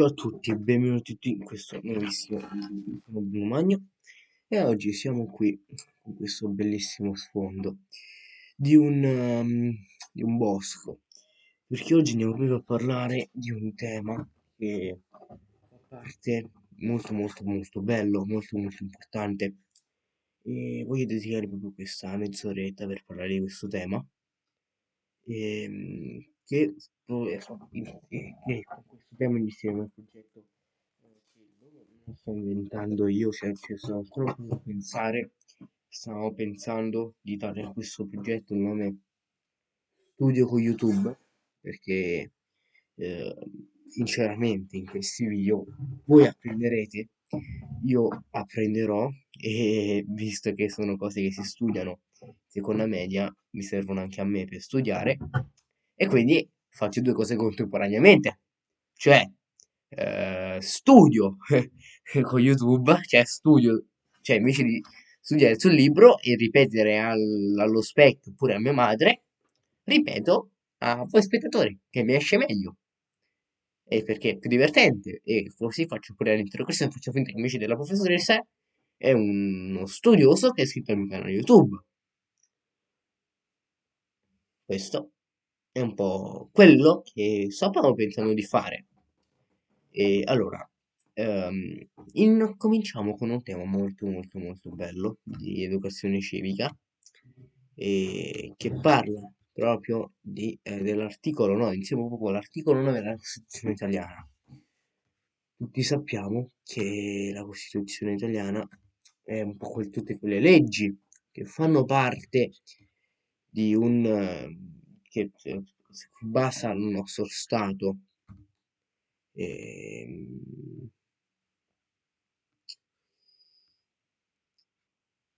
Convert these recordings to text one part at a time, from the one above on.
Ciao a tutti e benvenuti in questo nuovissimo video. Sono Bruno Magno. E oggi siamo qui con questo bellissimo sfondo di un, um, di un bosco. Perché oggi ho venuto a parlare di un tema che fa parte molto molto molto bello, molto molto importante. E voglio dedicare proprio questa mezz'oretta per parlare di questo tema. E, ehm, che, che con questo tema insieme al progetto non sto inventando io, cioè ci sono solo a pensare, stavo pensando di dare a questo progetto il nome Studio con YouTube, perché eh, sinceramente in questi video voi apprenderete, io apprenderò e visto che sono cose che si studiano seconda media, mi servono anche a me per studiare e quindi faccio due cose contemporaneamente, cioè eh, studio con YouTube, cioè studio, cioè invece di studiare sul libro e ripetere al, allo specchio oppure a mia madre, ripeto a voi spettatori che mi esce meglio. E perché è più divertente e così faccio pure l'interrogazione, faccio finta che invece della professoressa è uno studioso che è iscritto al mio canale YouTube. Questo è un po' quello che stavamo pensando di fare. E allora, um, in, cominciamo con un tema molto molto molto bello di educazione civica e che parla proprio di, eh, dell'articolo 9, insieme proprio con l'articolo 9 della Costituzione italiana. Tutti sappiamo che la Costituzione italiana è un po' quel, tutte quelle leggi che fanno parte di un... Uh, che si basa il nostro Stato. E, ehm,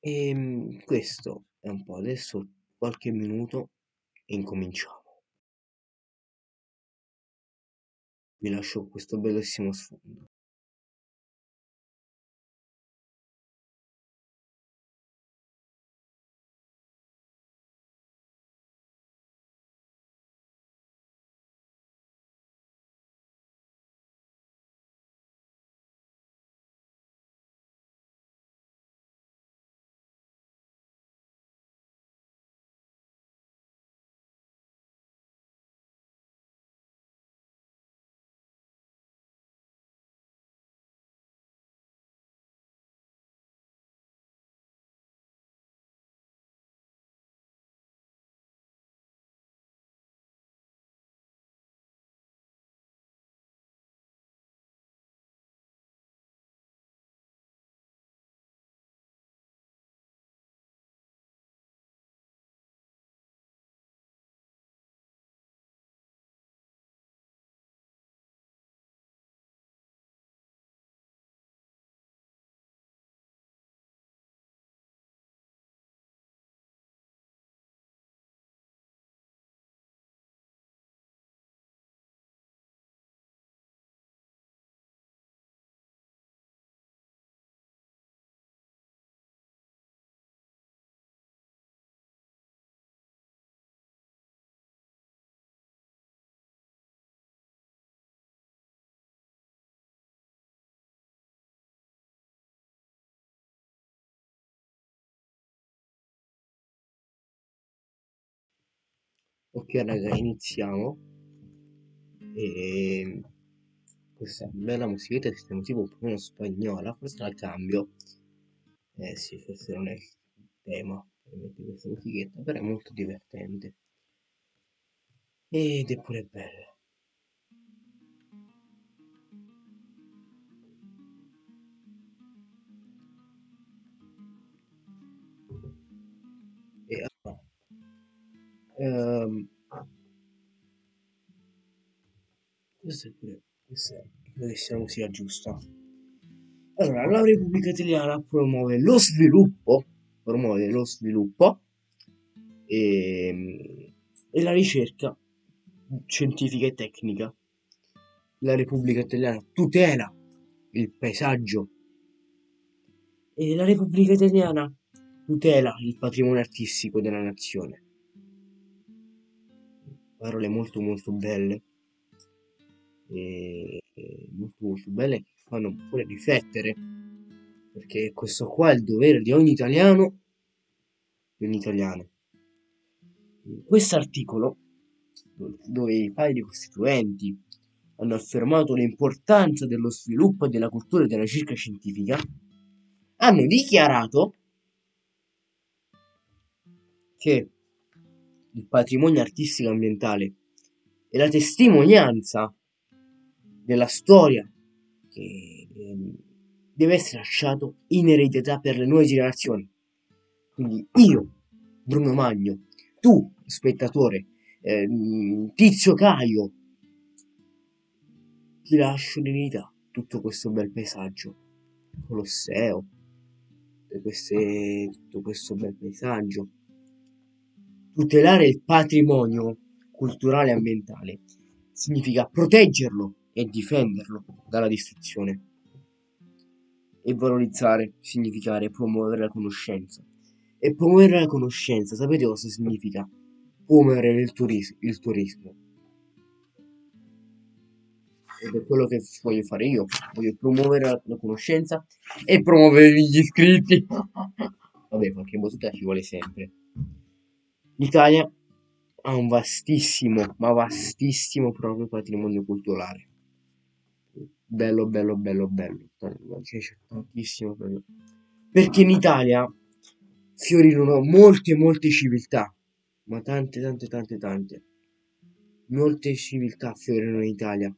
e ehm, questo è un po' adesso qualche minuto e incominciamo. Vi lascio questo bellissimo sfondo. Ok raga, iniziamo. E questa bella musichetta che stiamo tipo un po' spagnola, forse la cambio. Eh sì, forse non è il tema per mettere questa musichetta, però è molto divertente. Ed è pure bella. Questa è pure questa è, credo sia giusta. Allora, la Repubblica Italiana promuove lo sviluppo, promuove lo sviluppo e, ehm, e la ricerca scientifica e tecnica. La Repubblica Italiana tutela il paesaggio e la Repubblica Italiana tutela il patrimonio artistico della nazione parole molto molto belle e, e molto molto belle fanno pure riflettere perché questo qua è il dovere di ogni italiano di ogni italiano. Questo articolo dove i padri costituenti hanno affermato l'importanza dello sviluppo della cultura e della ricerca scientifica hanno dichiarato che il patrimonio artistico ambientale è la testimonianza della storia che ehm, deve essere lasciato in eredità per le nuove generazioni. Quindi io, Bruno Magno, tu, spettatore, eh, Tizio Caio, ti lascio in eredità tutto questo bel paesaggio, Colosseo, queste, tutto questo bel paesaggio, tutelare il patrimonio culturale e ambientale significa proteggerlo e difenderlo dalla distruzione. E valorizzare significa promuovere la conoscenza. E promuovere la conoscenza, sapete cosa significa? Promuovere il, turis- il turismo. Ed è quello che voglio fare io. Voglio promuovere la, conoscenza e promuovere gli iscritti. Vabbè, qualche battuta ci vuole sempre. L'Italia ha un vastissimo, ma vastissimo proprio patrimonio culturale. Bello, bello, bello, bello. C'è tantissimo proprio. Perché in Italia fiorirono molte, molte civiltà, ma tante, tante, tante, tante. Molte civiltà fiorirono in Italia.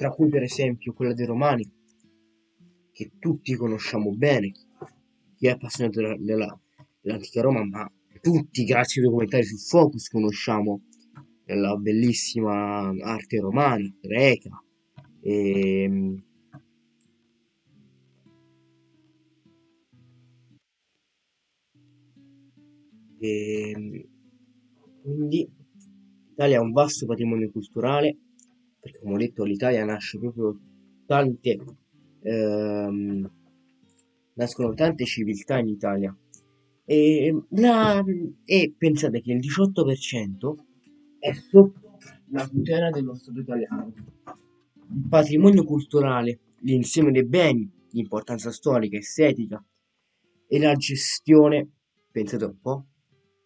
Tra cui per esempio quella dei Romani, che tutti conosciamo bene, chi è appassionato della, della, dell'antica Roma, ma tutti grazie ai documentari su Focus conosciamo la bellissima arte romana, greca, e, e quindi l'Italia ha un vasto patrimonio culturale perché come ho detto l'Italia nasce proprio tante ehm, nascono tante civiltà in Italia. E, la, e pensate che il 18% è sotto la tutela dello Stato italiano. Il patrimonio culturale l'insieme dei beni l'importanza storica estetica e la gestione pensate un po'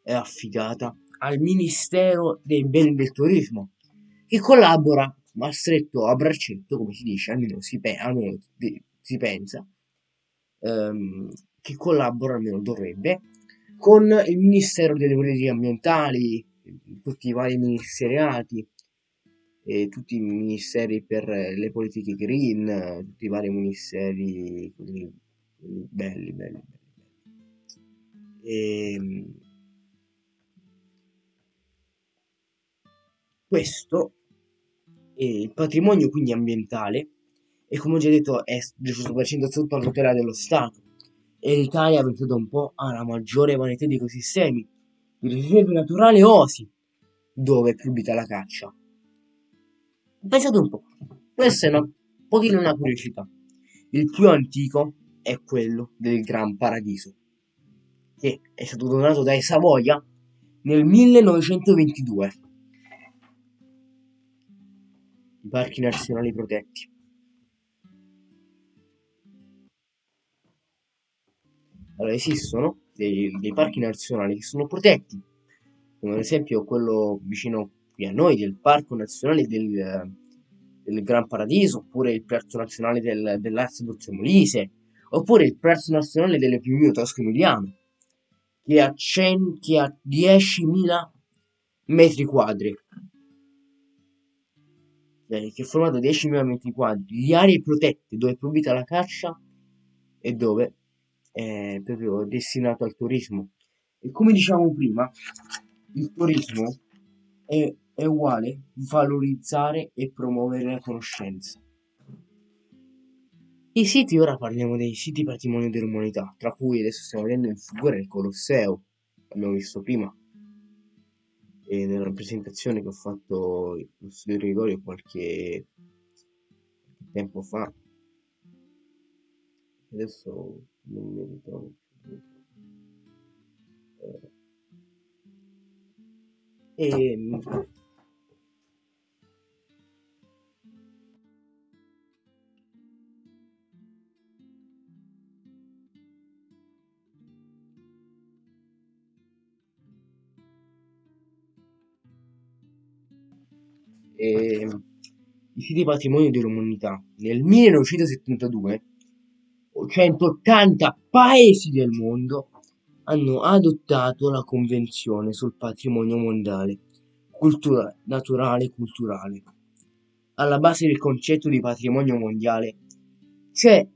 è affidata al Ministero dei Beni del Turismo che collabora ma stretto a braccetto, come si dice, almeno si, pe- almeno si pensa, ehm, che collabora, almeno dovrebbe, con il Ministero delle Politiche Ambientali, tutti i vari ministeriati, e tutti i ministeri per le politiche green, tutti i vari ministeri quelli, quelli belli, belli, belli. E, ehm, questo e il patrimonio quindi ambientale e come ho già detto è del 100% sotto la tutela dello Stato. E l'Italia pensato un po' ha la maggiore varietà di ecosistemi di riserve naturali osi dove è proibita la caccia. Pensate un po' questa è una pochino una curiosità. Il più antico è quello del Gran Paradiso che è stato donato dai Savoia nel 1922 i parchi nazionali protetti. Allora, esistono dei, dei, parchi nazionali che sono protetti, come ad esempio quello vicino qui a noi, del Parco Nazionale del, del Gran Paradiso, oppure il Parco Nazionale del, dell'Arsi Molise, oppure il Parco Nazionale delle Piumino Tosco Emiliano, che ha, 100, che ha 10.000 metri quadri che è formato da 10.000 metri quadri di aree protette dove è proibita la caccia e dove è proprio destinato al turismo. E come diciamo prima, il turismo è, è uguale valorizzare e promuovere la conoscenza. I siti, ora parliamo dei siti patrimonio dell'umanità, tra cui adesso stiamo vedendo in figura il Colosseo, abbiamo visto prima, e nella presentazione che ho fatto lo studio Gregorio qualche tempo fa, adesso non mi ritrovo più. E e i siti patrimonio dell'umanità. Nel 1972 180 paesi del mondo hanno adottato la convenzione sul patrimonio mondiale cultura, naturale e culturale. Alla base del concetto di patrimonio mondiale c'è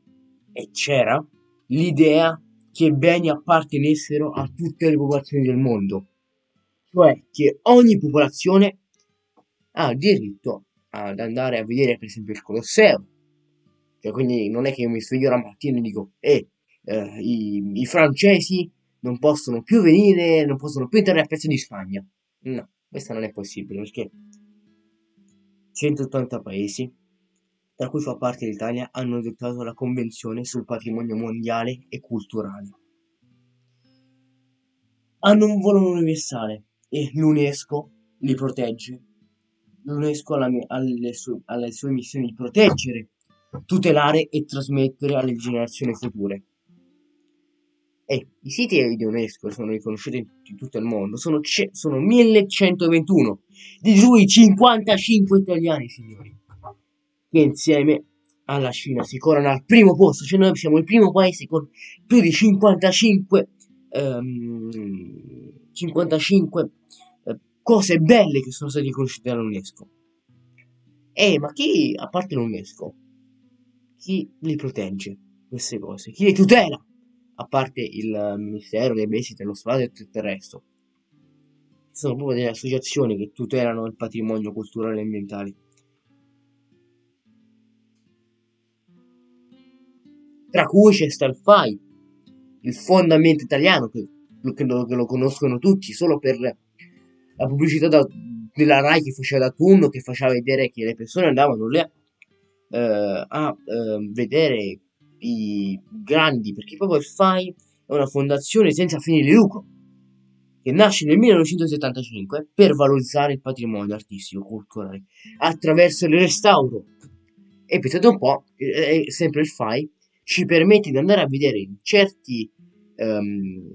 e c'era l'idea che beni appartenessero a tutte le popolazioni del mondo cioè che ogni popolazione ha diritto ad andare a vedere per esempio il Colosseo. Cioè, quindi non è che io mi sveglio la mattina e dico, eh, eh i, i, francesi non possono più venire, non possono più entrare a pezzo di Spagna. No, questo non è possibile perché 180 paesi, tra cui fa parte l'Italia, hanno adottato la Convenzione sul patrimonio mondiale e culturale. Hanno un valore universale e l'UNESCO li protegge l'UNESCO alle sue, alle sue missioni di proteggere, tutelare e trasmettere alle generazioni future. E i siti di UNESCO sono riconosciuti in tutto il mondo, sono, sono 1121, di cui 55 italiani, signori, che insieme alla Cina si corano al primo posto, cioè noi siamo il primo paese con più di 55, um, 55 cose belle che sono state riconosciute dall'UNESCO. Eh, ma chi, a parte l'UNESCO, chi li protegge queste cose? Chi le tutela? A parte il Ministero dei Beni dello Stato e tutto il resto. Sono proprio delle associazioni che tutelano il patrimonio culturale e ambientale. Tra cui c'è sta il Ambiente Italiano, che, che, lo, che lo conoscono tutti solo per la pubblicità da, della Rai che faceva da turno, che faceva vedere che le persone andavano lì eh, a eh, vedere i grandi, perché proprio il FAI è una fondazione senza fini di lucro, che nasce nel 1975 per valorizzare il patrimonio artistico culturale attraverso il restauro. E pensate un po', è sempre il FAI ci permette di andare a vedere certi um,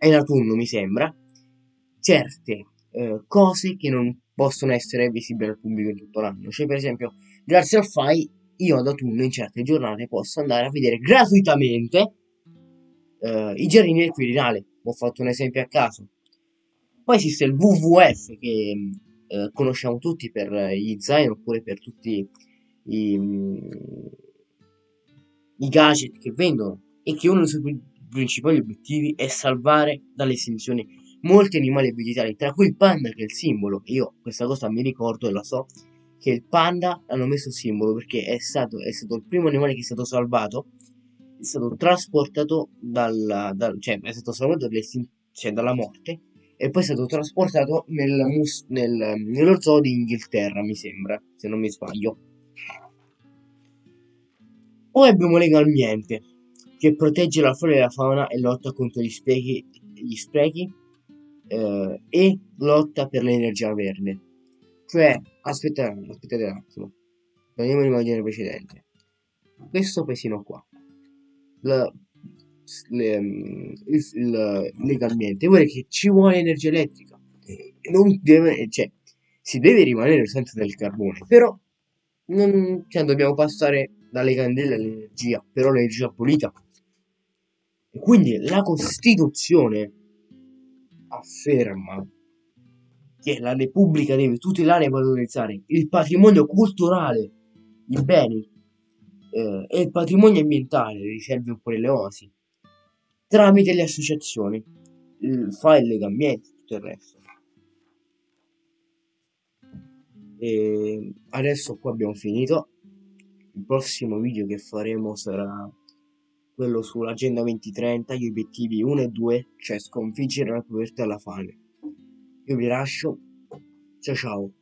in autunno mi sembra certe eh, cose che non possono essere visibili al pubblico in tutto l'anno. Cioè, per esempio, grazie al FAI, io ad autunno in certe giornate posso andare a vedere gratuitamente eh, i giardini del Quirinale. Ho fatto un esempio a caso. Poi esiste il WWF che eh, conosciamo tutti per gli zaino oppure per tutti i, i gadget che vendono e che uno dei suoi principali obiettivi è salvare dalle estinzioni molti animali vegetali, tra cui il panda che è il simbolo. Io questa cosa mi ricordo e la so, che il panda hanno messo simbolo perché è stato, è stato il primo animale che è stato salvato, è stato trasportato dalla, dal, cioè è stato salvato cioè, dalla morte e poi è stato trasportato nel nel, nello zoo di Inghilterra, mi sembra, se non mi sbaglio. Poi abbiamo Legalmente, che protegge la flora e la fauna e lotta contro gli sprechi, gli sprechi eh, e lotta per l'energia verde. Cioè, aspettate, aspettate un attimo, torniamo all'immagine precedente. Questo paesino qua, la, le, mm, il, il, legalmente, vuole che ci vuole energia elettrica. Non deve, cioè, si deve rimanere senza del carbone, però non, cioè, dobbiamo passare dalle candele all'energia, però l'energia pulita. Quindi la Costituzione afferma che la Repubblica deve tutelare e valorizzare il patrimonio culturale, i beni eh, e il patrimonio ambientale, le riserve oppure le oasi, tramite le associazioni, il file Legambiente e tutto il resto. E adesso qua abbiamo finito. Il prossimo video che faremo sarà quello sull'Agenda 2030, gli obiettivi 1 e 2, cioè sconfiggere la povertà e la fame. Io vi lascio. Ciao ciao.